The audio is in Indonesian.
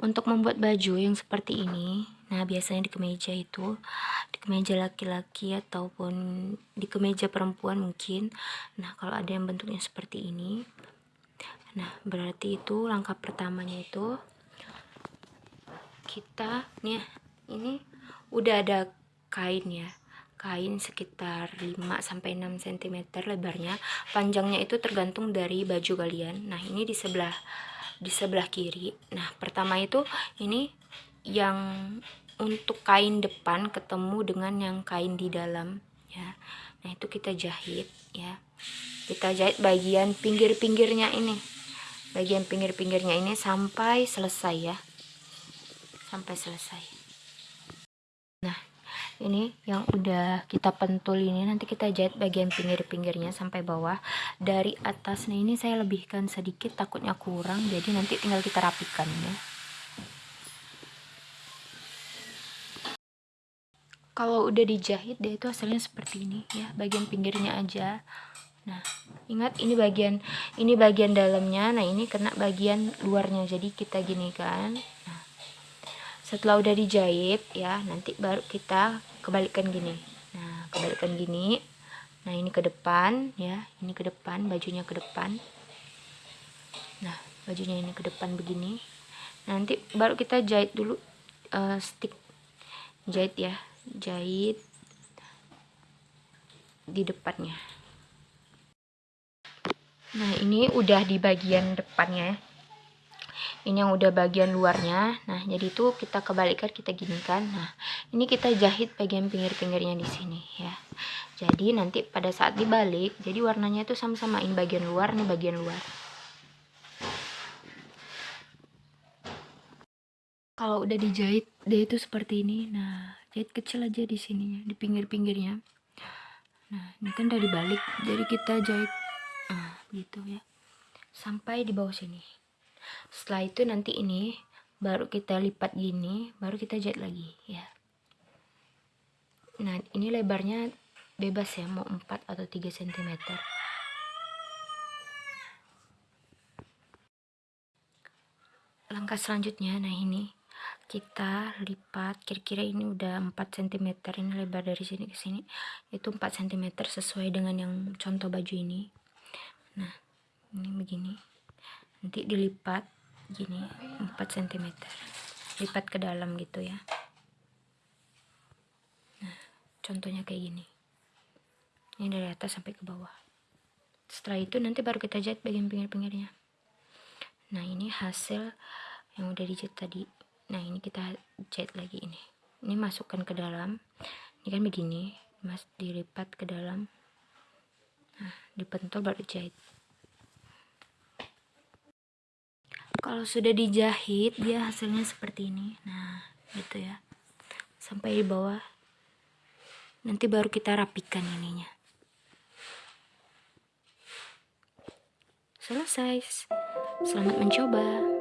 untuk membuat baju yang seperti ini nah biasanya di kemeja itu di kemeja laki-laki ataupun di kemeja perempuan mungkin nah kalau ada yang bentuknya seperti ini nah berarti itu langkah pertamanya itu kita nih ini udah ada kain ya kain sekitar 5 sampai 6 cm lebarnya panjangnya itu tergantung dari baju kalian nah ini di sebelah di sebelah kiri. Nah pertama itu ini yang untuk kain depan ketemu dengan yang kain di dalam ya. Nah itu kita jahit ya. Kita jahit bagian pinggir-pinggirnya ini. Bagian pinggir-pinggirnya ini sampai selesai ya. Sampai selesai ini yang udah kita pentul ini nanti kita jahit bagian pinggir-pinggirnya sampai bawah. Dari atasnya ini saya lebihkan sedikit takutnya kurang jadi nanti tinggal kita rapikan ya. Kalau udah dijahit dia itu hasilnya seperti ini ya bagian pinggirnya aja. Nah ingat ini bagian ini bagian dalamnya. Nah ini kena bagian luarnya jadi kita gini kan nah setelah udah dijahit ya nanti baru kita kebalikkan gini. Nah kebalikkan gini. Nah ini ke depan ya. Ini ke depan bajunya ke depan. Nah bajunya ini ke depan begini. Nanti baru kita jahit dulu uh, stick. Jahit ya. Jahit di depannya. Nah ini udah di bagian depannya ya ini yang udah bagian luarnya. Nah jadi itu kita kebalikan kita gini kan nah ini kita jahit bagian pinggir-pinggirnya di sini ya. Jadi nanti pada saat dibalik jadi warnanya itu sama-sama ini bagian luar nih bagian luar. Kalau udah dijahit dia itu seperti ini. Nah jahit kecil aja di sininya di pinggir-pinggirnya. Nah ini kan udah dibalik jadi kita jahit. Ah gitu ya. Sampai di bawah sini setelah itu nanti ini baru kita lipat gini baru kita jahit lagi ya. Nah ini lebarnya bebas ya mau 4 atau 3 cm langkah selanjutnya nah ini kita lipat kira-kira ini udah 4 cm ini lebar dari sini ke sini itu 4 cm sesuai dengan yang contoh baju ini. Nah ini begini nanti dilipat gini 4 cm lipat ke dalam gitu ya. Nah contohnya kayak gini. Ini dari atas sampai ke bawah. Setelah itu nanti baru kita jahit bagian pinggir-pinggirnya. Nah ini hasil yang udah dijahit tadi. Nah ini kita jahit lagi ini. Ini masukkan ke dalam. Ini kan begini mas dilipat ke dalam. Nah dipentul baru jahit kalau sudah dijahit dia hasilnya seperti ini. Nah gitu ya. Sampai di bawah. Nanti baru kita rapikan ininya. Selesai. Selamat mencoba